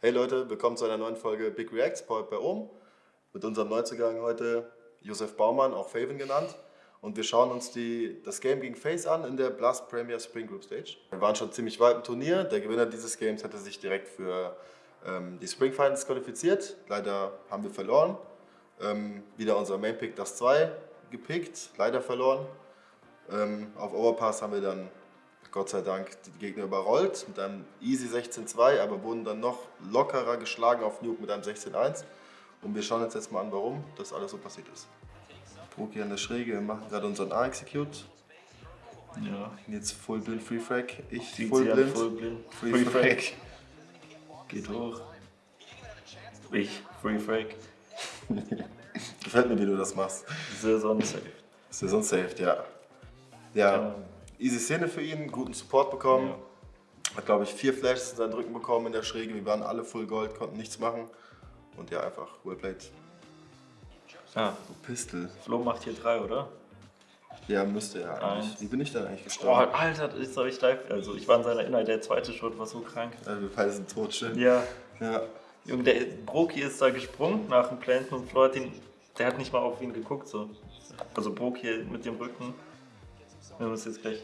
Hey Leute, willkommen zu einer neuen Folge Big Reacts, powered bei Ohm. Mit unserem Neuzugang heute Josef Baumann, auch Faven genannt. Und wir schauen uns die, das Game gegen Face an in der Blast Premier Spring Group Stage. Wir waren schon ziemlich weit im Turnier. Der Gewinner dieses Games hatte sich direkt für ähm, die Spring Finals qualifiziert. Leider haben wir verloren. Ähm, wieder unser Main Pick, das 2, gepickt, leider verloren. Ähm, auf Overpass haben wir dann Gott sei Dank die Gegner überrollt mit einem easy 16-2, aber wurden dann noch lockerer geschlagen auf Nuke mit einem 16-1. Und wir schauen uns jetzt mal an, warum das alles so passiert ist. Proki an der Schräge, wir machen gerade unseren A-Execute. Ja. Jetzt Full Blind Free Frag, ich Zieht Full Blind. Full blind. Free Free, Frag. Frag. Geht hoch. Ich, Free Frag. Gefällt mir, wie du das machst. Saison safe. Ja sonst safe, ja. Ja, Ja. Easy Szene für ihn, guten Support bekommen. Ja. Hat, glaube ich, vier Flashes in seinen Rücken bekommen in der Schräge. Wir waren alle Full Gold, konnten nichts machen. Und ja, einfach well played. Ah, Pistol. Flo macht hier drei, oder? Ja, müsste er eigentlich. Eins. Wie bin ich denn eigentlich gestorben? Alter, das habe ich live. Also, ich war in seiner Inhalt, der zweite Shot war so krank. Also, wir beide sind tot, schön. Ja. Ja. Junge, der Broki ist da gesprungen nach dem Planten und Flo hat ihn. Der hat nicht mal auf ihn geguckt, so. Also, Broki mit dem Rücken. Wir müssen jetzt gleich.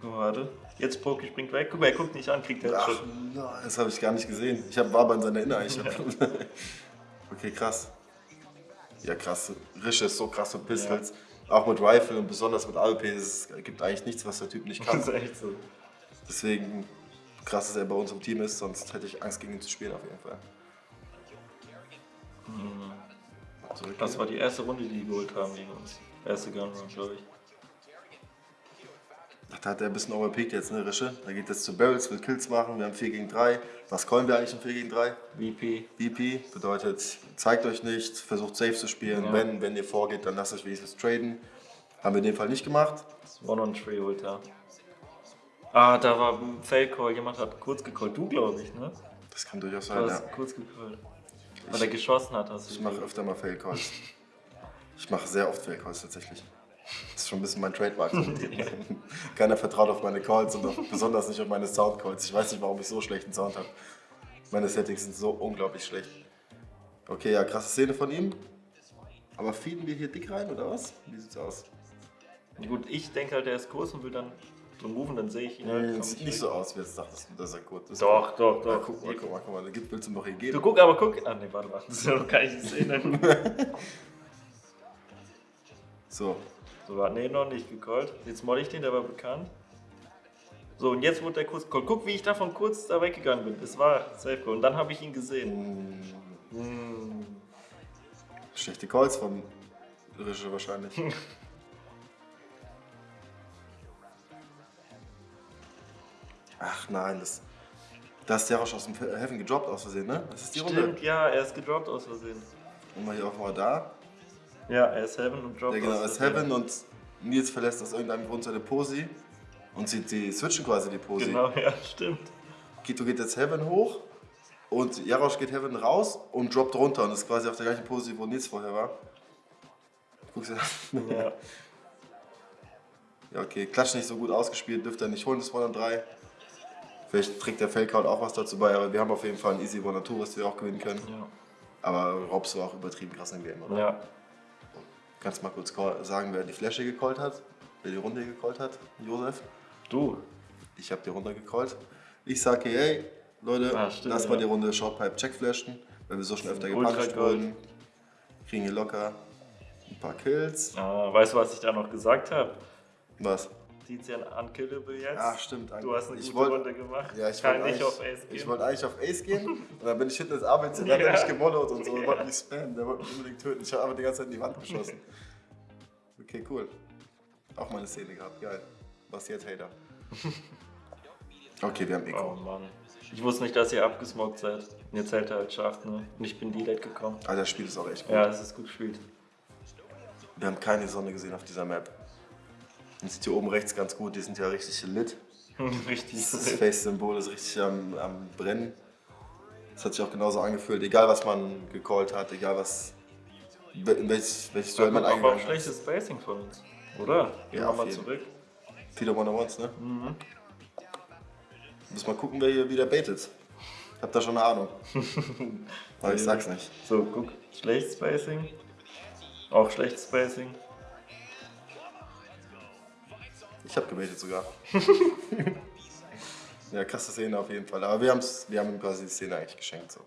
Guck mal, warte. Jetzt Broki springt weg. Guck mal, er guckt nicht an, kriegt der Ach, Shot. nein, das habe ich gar nicht gesehen. Ich hab, war aber in seiner Inner. Ich hab, okay, krass. Ja, krass. Rische ist so krass mit Pistols. Auch mit Rifle und besonders mit AWP. Es gibt eigentlich nichts, was der Typ nicht Das kann. ist echt so. Deswegen krass, dass er bei uns im Team ist. Sonst hätte ich Angst, gegen ihn zu spielen, auf jeden Fall. Zurück Das war die erste Runde, die die geholt haben gegen uns. Erste Gun Run, glaube ich. Da hat er ein bisschen overpeaked jetzt, ne, Rische? Da geht es zu Barrels, will Kills machen. Wir haben 4 gegen 3. Was callen wir eigentlich im 4 gegen 3? VP. BP bedeutet, zeigt euch nicht, versucht safe zu spielen. Ja. Wenn, wenn ihr vorgeht, dann lasst euch wenigstens traden. Haben wir in dem Fall nicht gemacht. One on Tree holt er. Ah, da war ein Fail Call. Jemand hat kurz gecallt. Du, glaube ich, ne? Das kann durchaus Du sein, ja. hast kurz gecallt. Weil er geschossen hat, hast du. Ich mache öfter mal Fail Calls. Ich mache sehr oft Fail Calls tatsächlich. Das ist schon ein bisschen mein Trademark. Keiner vertraut auf meine Calls und auch besonders nicht auf meine Sound Calls. Ich weiß nicht, warum ich so schlechten Sound habe. Meine Settings sind so unglaublich schlecht. Okay, ja, krasse Szene von ihm. Aber feeden wir hier dick rein oder was? Wie sieht's aus? Gut, ich denke halt, er ist kurz und will dann so moven, dann sehe ich ihn. Nee, halt, komm sieht ich nicht weg. so aus, wie jetzt dachtest, dass er gut ist. Doch, doch, Ja, doch. guck mal, guck mal, guck mal. Da gibt- willst du doch hier Du geben. guck, aber guck. Ah, nee, warte mal. Das ist ja noch keine Szene. So, so, nee, noch nicht gecallt. Jetzt moll ich den, der war bekannt. So, und jetzt wurde der kurz gecallt. Guck, wie ich davon kurz da weggegangen bin. Es war Safe Call. Und dann habe ich ihn gesehen. Hm. schlechte Calls von Rische wahrscheinlich. Ach nein, das, da ist der Rausch aus dem Heaven gedroppt aus Versehen, ne? Das ist die Runde. Stimmt, ja, er ist gedroppt aus Versehen. Und mal hier auf mal da. Ja, er ist Heaven und droppt Der genau aus ist. Heaven und Nils verlässt aus irgendeinem Grund seine Posi. Und sie, die switchen quasi die Posi. Genau, ja, stimmt. Kito geht jetzt Heaven hoch und Jarosch geht Heaven raus und droppt runter und ist quasi auf der gleichen Pose, wo Nils vorher war. Guckst du das? Ja. Ja, okay. Klatsch nicht so gut ausgespielt, dürfte er nicht holen, das 1 und 3. Vielleicht trägt der Failcount auch was dazu bei, aber wir haben auf jeden Fall einen Easy 1 2, was wir auch gewinnen können. Ja. Aber Robs war auch übertrieben krass im Game, oder? ja. Kannst du mal kurz sagen, wer die Flasche gecallt hat? Wer die Runde gecallt hat? Josef? Du. Ich habe die Runde gecallt. Ich sage, hey, Leute, Ah, stimmt, lass mal ja. die Runde Shortpipe checkflashen, weil wir so schon öfter gepuncht wurden. Kriegen hier locker ein paar Kills. Ah, weißt du, was ich da noch gesagt habe? Was? Tizian unkillable jetzt. Ach, stimmt. Du hast eine ich gute wollt- Runde gemacht. Ja, ich Kann wollte nicht eigentlich, auf Ace gehen. ich wollte eigentlich auf Ace gehen und dann bin ich hinten ins ABC, dann hat er Ja. mich gemollert und so, Ja. wollte mich spammen, der wollte mich unbedingt töten. Ich habe aber die ganze Zeit in die Wand geschossen. Okay, cool. Auch meine Szene gehabt, geil. Was jetzt, Hater? Okay, wir haben Eco. Oh Mann. Ich wusste nicht, dass ihr abgesmoked seid. Und jetzt hält er halt scharf, ne? Und ich bin Delete gekommen. Ah, das Spiel ist auch echt gut. Ja, es ist gut gespielt. Wir haben keine Sonne gesehen auf dieser Map. Man sieht hier oben rechts ganz gut, die sind ja richtig lit. Richtig. Das Face-Symbol ist richtig am, am Brennen. Das hat sich auch genauso angefühlt, egal was man gecallt hat, egal was. In welches, welches Duell man aber auch eingegangen schlechtes Spacing von uns. Oder? Gehen Ja, wir mal zurück. Viele One-on-Ones, ne? Mhm. Muss mal gucken, wer hier wieder baitet. Ich hab da schon eine Ahnung. Aber ich sag's nicht. So, guck, schlecht Spacing. Auch schlecht Spacing. Ich hab gebetet sogar. ja, krasse Szene auf jeden Fall. Aber wir, haben's, wir haben ihm quasi die Szene eigentlich geschenkt. So.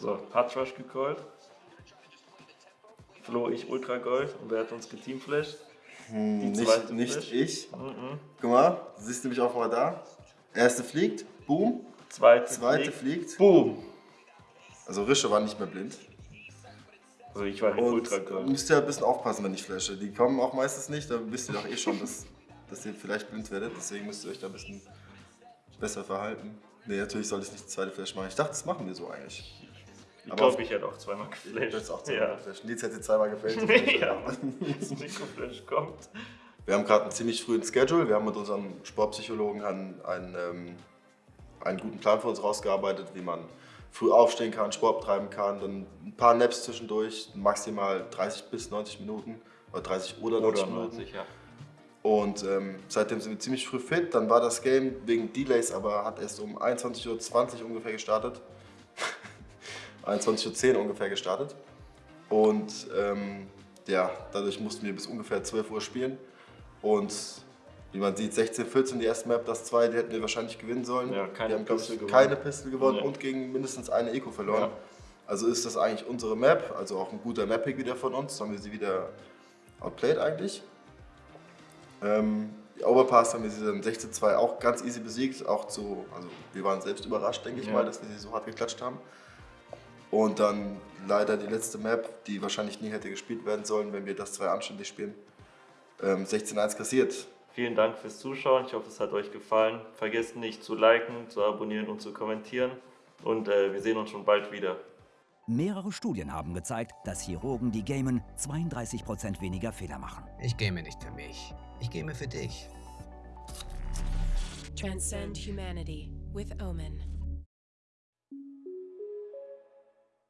So, Rush gecallt. Flo, ich Ultra Gold und wer hat uns geteamflasht? Hm, nicht nicht ich. Mhm. Guck mal, siehst du mich auch mal da? Erste fliegt, boom. Zweite, Zweite fliegt. fliegt. Boom! Also Rische war nicht mehr blind. Also ich war halt Ultra Gold. müsst ihr ein bisschen aufpassen, wenn ich flashe. Die kommen auch meistens nicht, da wisst ihr doch eh schon, dass, dass ihr vielleicht blind werdet. Deswegen müsst ihr euch da ein bisschen besser verhalten. Nee, natürlich soll ich nicht die zweite Flash machen. Ich dachte, das machen wir so eigentlich. Ich glaube, ich hätte auch zweimal geflasht. hättest auch ja. zweimal geflasht. Nils hätte zweimal gefällt. ja, das Mikroflash kommt. Wir haben gerade einen ziemlich frühen Schedule. Wir haben mit unserem Sportpsychologen einen, einen, ähm, einen guten Plan für uns rausgearbeitet, wie man früh aufstehen kann, Sport treiben kann, dann ein paar Naps zwischendurch, maximal 30 bis 90 Minuten oder 30 oder 90 Oder Minuten. 90, ja. Und ähm, seitdem sind wir ziemlich früh fit. Dann war das Game wegen Delays, aber hat erst um 21.20 Uhr ungefähr gestartet. 21.10 Uhr ungefähr gestartet. Und ähm, ja, dadurch mussten wir bis ungefähr 12 Uhr spielen. Und wie man sieht, 16, 14 die erste Map, das zwei, die hätten wir wahrscheinlich gewinnen sollen. Ja, keine wir haben, glaub Pistol ich, gewonnen. keine Pistol gewonnen Ja. und gegen mindestens eine Eco verloren. Ja. Also ist das eigentlich unsere Map, also auch ein guter Map-Pick wieder von uns. Haben wir sie wieder outplayed eigentlich. Ähm, die Overpass haben wir sie dann 16-2 auch ganz easy besiegt. Auch zu, also wir waren selbst überrascht, denke ich Ja. mal, dass wir sie so hart geklatscht haben. Und dann leider die letzte Map, die wahrscheinlich nie hätte gespielt werden sollen, wenn wir das zwei anständig spielen. Ähm, 16-1 kassiert. Vielen Dank fürs Zuschauen. Ich hoffe, es hat euch gefallen. Vergesst nicht zu liken, zu abonnieren und zu kommentieren. Und äh, wir sehen uns schon bald wieder. Mehrere Studien haben gezeigt, dass Chirurgen, die gamen, 32% weniger Fehler machen. Ich game nicht für mich. Ich game für dich. Transcend humanity with Omen.